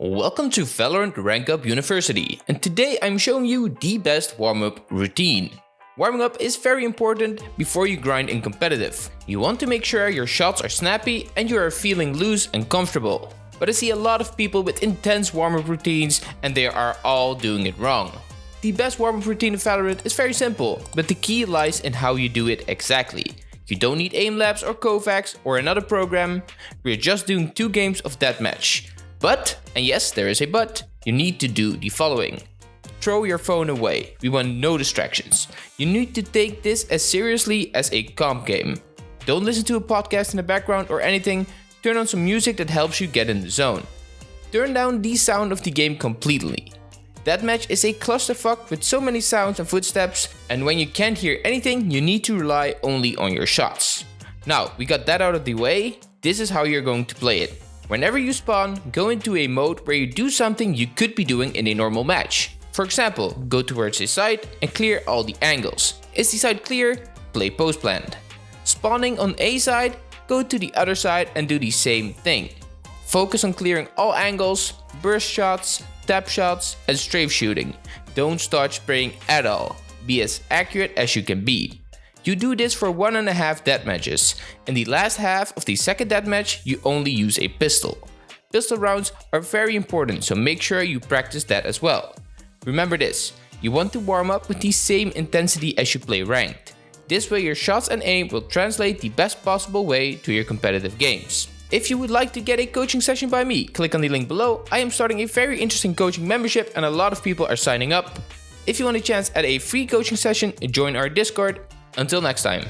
Welcome to Valorant Rank Up University and today I'm showing you the best warm-up routine. Warming up is very important before you grind in competitive. You want to make sure your shots are snappy and you are feeling loose and comfortable. But I see a lot of people with intense warm-up routines and they are all doing it wrong. The best warm-up routine in Valorant is very simple, but the key lies in how you do it exactly. You don't need Aimlabs or Kovaak's or another program, we're just doing two games of deathmatch. But, and yes there is a but, you need to do the following. Throw your phone away, we want no distractions. You need to take this as seriously as a comp game. Don't listen to a podcast in the background or anything, turn on some music that helps you get in the zone. Turn down the sound of the game completely. That match is a clusterfuck with so many sounds and footsteps, and when you can't hear anything, you need to rely only on your shots. Now, we got that out of the way, this is how you're going to play it. Whenever you spawn, go into a mode where you do something you could be doing in a normal match. For example, go towards a site and clear all the angles. Is the site clear? Play post plant. Spawning on a side, go to the other side and do the same thing. Focus on clearing all angles, burst shots, tap shots and strafe shooting. Don't start spraying at all. Be as accurate as you can be. You do this for one and a half deathmatches. In the last half of the second deathmatch, you only use a pistol. Pistol rounds are very important, so make sure you practice that as well. Remember this, you want to warm up with the same intensity as you play ranked. This way your shots and aim will translate the best possible way to your competitive games. If you would like to get a coaching session by me, click on the link below. I am starting a very interesting coaching membership and a lot of people are signing up. If you want a chance at a free coaching session, join our Discord until next time.